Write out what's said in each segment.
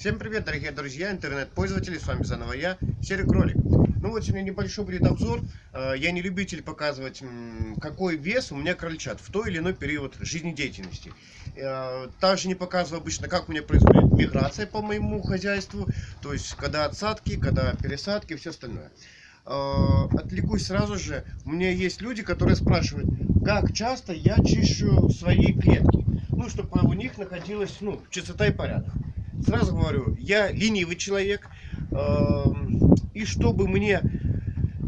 Всем привет, дорогие друзья, интернет-пользователи, с вами заново я, Серый Кролик. Ну вот сегодня небольшой будет обзор, Э, я не любитель показывать, какой вес у меня крольчат в той или иной период жизнедеятельности. Э, Также не показываю обычно, как у меня происходит миграция по моему хозяйству, то есть когда отсадки, когда пересадки и все остальное. Э, Отвлекусь сразу же, у меня есть люди, которые спрашивают, как часто я чищу свои клетки, ну, чтобы у них находилась, ну, чистота и порядок. Сразу говорю, я ленивый человек, эм, и чтобы мне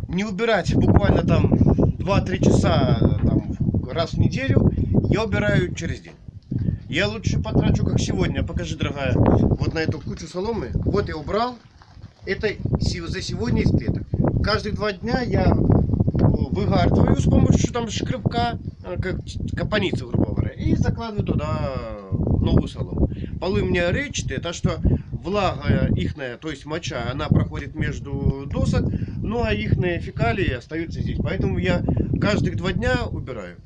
не убирать буквально там 2-3 часа там, раз в неделю, я убираю через день. Я лучше потрачу, как сегодня, покажи, дорогая, вот на эту кучу соломы. Вот я убрал, это за сегодня из клеток. Каждые два дня я выгардываю с помощью там шкребка, э, как капаницу, грубо говоря, и закладываю туда новую солому. Полы меня речатые, так что влага ихная, то есть моча, она проходит между досок, ну а ихные фекалии остаются здесь. Поэтому я каждых два дня убираю.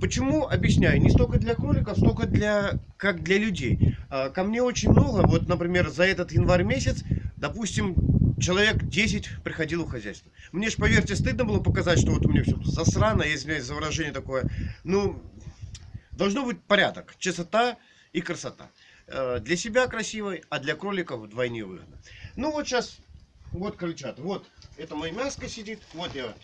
Почему? Объясняю. Не столько для кроликов, столько для, как для людей. А, Ко мне очень много, вот, например, за этот январь месяц, допустим, человек 10 приходило в хозяйство. Мне ж, поверьте, стыдно было показать, что вот у меня все засрано, я извиняюсь за выражение такое. Ну, должно быть порядок, чистота и красота. Э, Для себя красивой, а для кроликов вдвойне выгодно. Ну вот сейчас, вот крольчат, вот это мое мяско сидит, вот я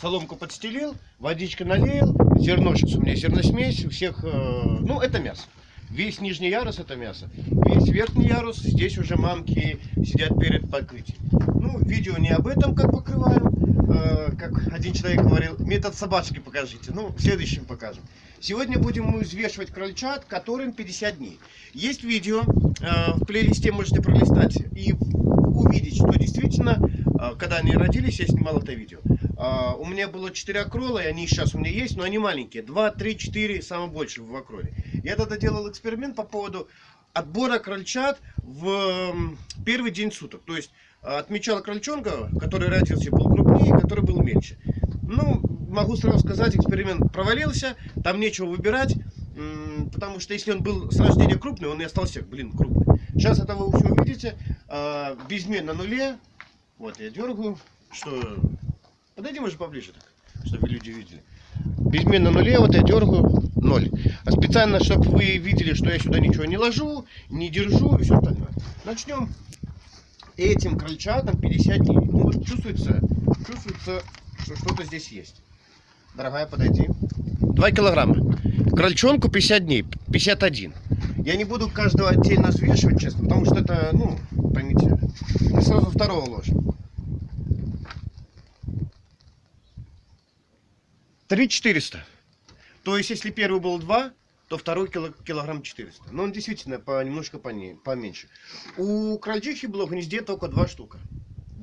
соломку подстелил, водичка налил, зерно сейчас у меня зерносмесь, у всех, э, ну это мясо. Весь нижний ярус это мясо. Весь верхний ярус, здесь уже мамки сидят перед покрытием. Ну, видео не об этом, как покрываем. Э, как один человек говорил, метод собачки покажите. Ну, в следующем покажем. Сегодня будем мы взвешивать крольчат, которым 50 дней. Есть видео, э, в плейлисте можете пролистать и увидеть, что действительно, э, когда они родились, я снимал это видео. А, У меня было 4 акрола, и они сейчас у меня есть, но они маленькие. 2, 3, 4, самое больше в акроле. Я тогда делал эксперимент по поводу отбора крольчат в первый день суток. То есть э, отмечал крольчонка, который родился, был крупнее, который был могу сразу сказать, эксперимент провалился, там нечего выбирать, потому что если он был с рождения крупный, он и остался, блин, крупный. Сейчас это вы все увидите, безмен на нуле, вот я дергаю, что... Подойди, может, поближе так, чтобы люди видели. Безмен на нуле, вот я дергаю, ноль. А специально, чтобы вы видели, что я сюда ничего не ложу, не держу и все остальное. Начнем этим крольчатам 50 дней. Ну вот чувствуется, чувствуется, что что-то здесь есть. Дорогая, подойди. 2 килограмма. Крольчонку 50 дней, 51. Я не буду каждого отдельно взвешивать, честно, потому что это, ну, поймите, мы сразу второго ложим. 3 400. То есть, если первый был 2, то второй кило- килограмм 400. Но он действительно по, немножко поне- поменьше. У крольчихи было в гнезде только два штука.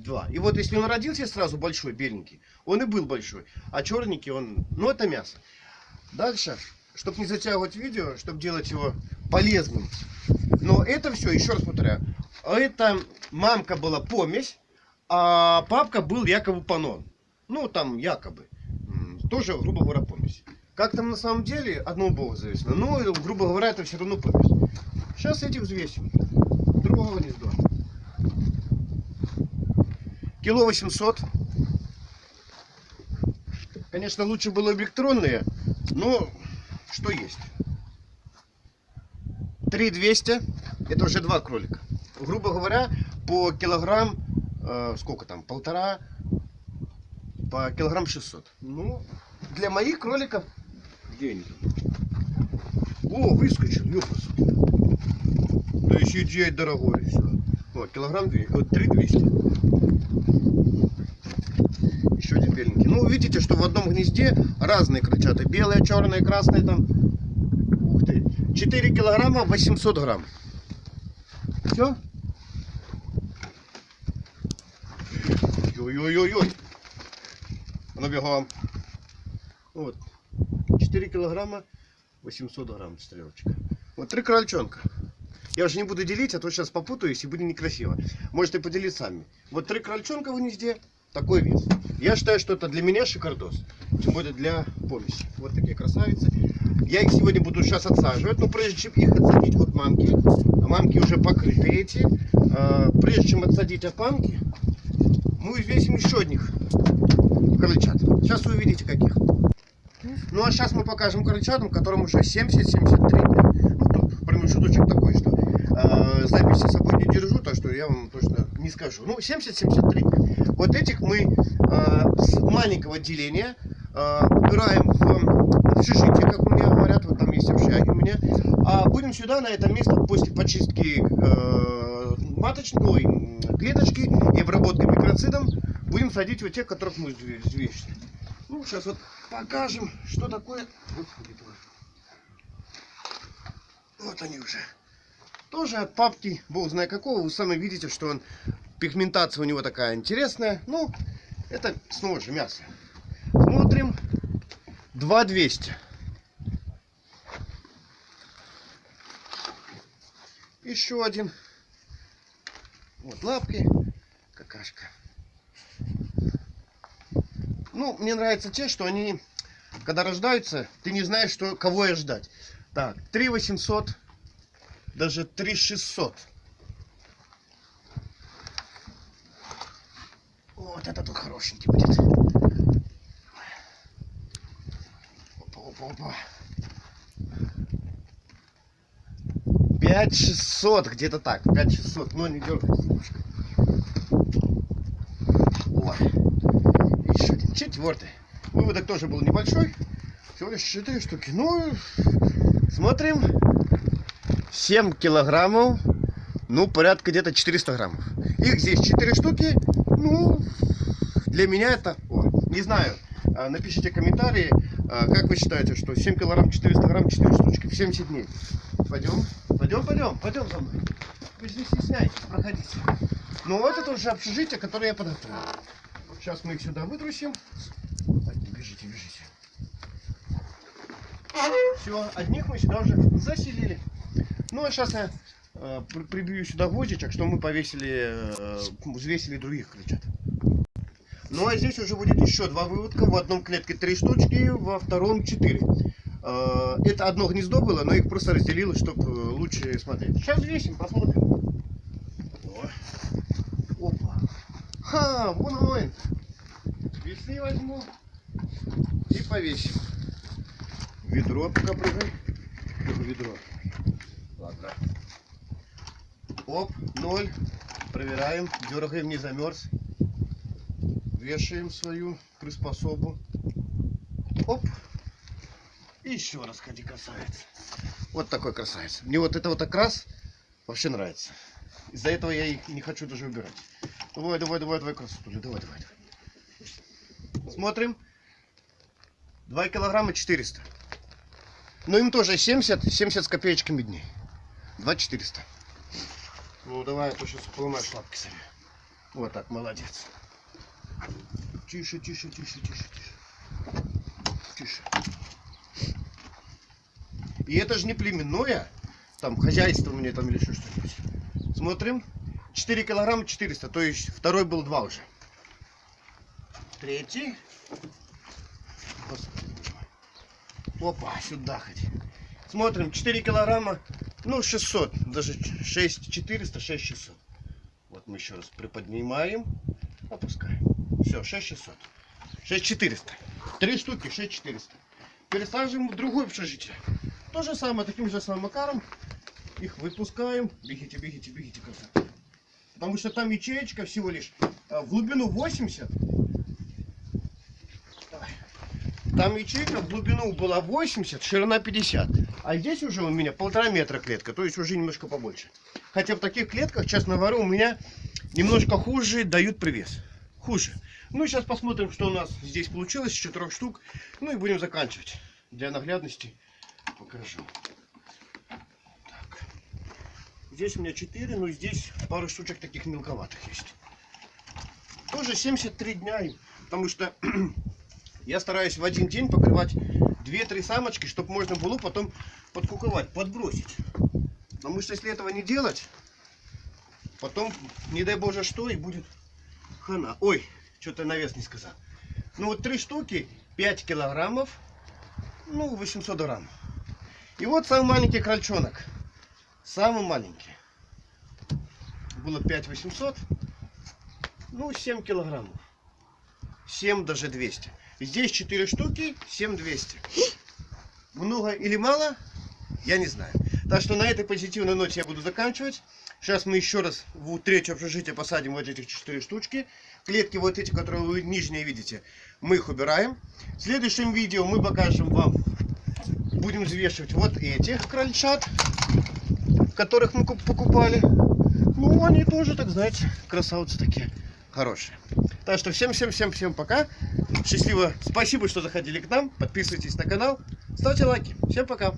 Два. И вот если он родился сразу большой, беленький, он и был большой. А черненький он, ну это мясо. Дальше, чтобы не затягивать видео, чтобы делать его полезным. Но это все, еще раз повторяю, это мамка была помесь, а папка был якобы панон. Ну, там якобы. Тоже, грубо говоря, помесь. Как там на самом деле, одного бога зависит. Ну, грубо говоря, это все равно помесь. Сейчас этих взвесим. Другого гнезда. Кило 800. Конечно, лучше было электронные, но что есть. 3200. Это уже два кролика. Грубо говоря, по килограмм, э, сколько там, полтора, по килограмм 600. Ну, для моих кроликов деньги. О, выскочил, ёпас. Да еще и дорогой. Все. Вот, килограмм 2, вот 3200. Еще один беленький. Ну, видите, что в одном гнезде разные крольчата. Белые, черные, красные там. Ух ты. 4 килограмма 800 грамм. Все? Ой-ой-ой-ой. А ну бегом. Вот. 4 килограмма 800 грамм стрелочка. Вот три крольчонка. Я уже не буду делить, а то сейчас попутаюсь и будет некрасиво. Можете поделить сами. Вот три крольчонка в гнезде, такой вес. Я считаю, что это для меня шикардос. Тем более для помеси. Вот такие красавицы. Я их сегодня буду сейчас отсаживать, но прежде чем их отсадить от мамки, мамки уже покрыты эти, а, прежде чем отсадить от мамки, мы взвесим еще одних крыльчат. Сейчас вы увидите каких. Ну а сейчас мы покажем крыльчатам, которым уже 70-73 дня. Ну, промежуточек такой, что записи с собой не держу, так что я вам точно не скажу. Ну, 70-73 дня. Вот этих мы э, с маленького отделения э, убираем в общежитие, как у меня говорят, вот там есть общаги у меня. А будем сюда, на это место, после почистки э, маточной клеточки и обработки микроцидом, будем садить вот тех, которых мы взве- взвесили. Ну, сейчас вот покажем, что такое. Вот они уже. Тоже от папки, бог знает какого. Вы сами видите, что он пигментация у него такая интересная. Ну, это снова же мясо. Смотрим. 2200. Еще один. Вот лапки. Какашка. Ну, мне нравятся те, что они, когда рождаются, ты не знаешь, что, кого я ждать. Так, 3 800, даже 3 600. Вот это тут хорошенький будет. Опа, опа, опа. 5 600, где-то так, 5 600, но не дергайся немножко. О, еще один, четвертый. Выводок тоже был небольшой, всего лишь 4 штуки. Ну, смотрим, 7 килограммов, ну, порядка где-то 400 граммов. Их здесь 4 штуки, ну, для меня это, о, не знаю, а, напишите комментарии, а, как вы считаете, что 7 килограмм, 400 грамм, 4 штучки в 70 дней. Пойдем, пойдем, пойдем, пойдем за мной. Вы же не стесняйтесь, проходите. Ну, вот это уже общежитие, которое я подготовил. Сейчас мы их сюда вытрусим. Так, бежите, бежите. Все, одних мы сюда уже заселили. Ну, а сейчас я э, при- прибью сюда гвоздичек, что мы повесили, э, взвесили других крыльчат. Ну, а здесь уже будет еще два выводка. В одном клетке три штучки, во втором четыре. Э, Это одно гнездо было, но их просто разделило, чтобы лучше смотреть. Сейчас взвесим, посмотрим. Опа. Ха, вон он. Весы возьму и повесим. Ведро пока прыгай. Ведро. Ладно. Оп, ноль. Проверяем. Дергаем, не замерз. Вешаем свою приспособу. Оп. Еще раз ходи, красавец. Вот такой красавец. Мне вот это вот окрас вообще нравится. Из-за этого я их не хочу даже убирать. Давай, давай, давай, давай, красотуля. Давай, давай, давай. Смотрим. 2 килограмма 400. Но им тоже 70, 70 с копеечками дней. 2 400. Ну давай, а то сейчас поломаешь лапки сами. Вот так, молодец. Тише, тише, тише, тише, тише. Тише. И это же не племенное, там хозяйство у меня там или еще что-нибудь. Смотрим. 4 килограмма 400, то есть второй был 2 уже. Третий. Господи. Опа, сюда ходи. Смотрим, 4 килограмма, ну 600, даже 6 400, 6 600. Вот мы еще раз приподнимаем, опускаем. Все, 6 600. 6 400. Три штуки, 6 400. Пересаживаем в другое общежитие. То же самое, таким же самым макаром. Их выпускаем. Бегите, бегите, бегите. Потому что там ячеечка всего лишь а, в глубину 80. Там ячейка в глубину была 80, ширина 50. А здесь уже у меня полтора метра клетка, то есть уже немножко побольше. Хотя в таких клетках, честно говоря, у меня немножко хуже дают привес. Хуже. Ну и сейчас посмотрим, что у нас здесь получилось из четырех штук. Ну и будем заканчивать. Для наглядности покажу. Так. Здесь у меня 4, но здесь пару штучек таких мелковатых есть. Тоже 73 дня, потому что я стараюсь в один день покрывать 2-3 самочки, чтобы можно было потом подкуковать, подбросить. Потому что если этого не делать, потом, не дай боже что, и будет хана. Ой, что-то навес не сказал. Ну вот три штуки, 5 килограммов, ну 800 грамм. И вот самый маленький крольчонок. Самый маленький. Было 5800. Ну, 7 килограммов. 7 даже 200. Здесь 4 штуки, 7 200. Много или мало, я не знаю. Так что на этой позитивной ноте я буду заканчивать. Сейчас мы еще раз в третье общежитие посадим вот этих 4 штучки. Клетки вот эти, которые вы нижние видите, мы их убираем. В следующем видео мы покажем вам, будем взвешивать вот этих крольчат, которых мы куп- покупали. Ну, они тоже, так знаете, красавцы такие, хорошие. Так что всем-всем-всем-всем пока. Счастливо. Спасибо, что заходили к нам. Подписывайтесь на канал. Ставьте лайки. Всем пока.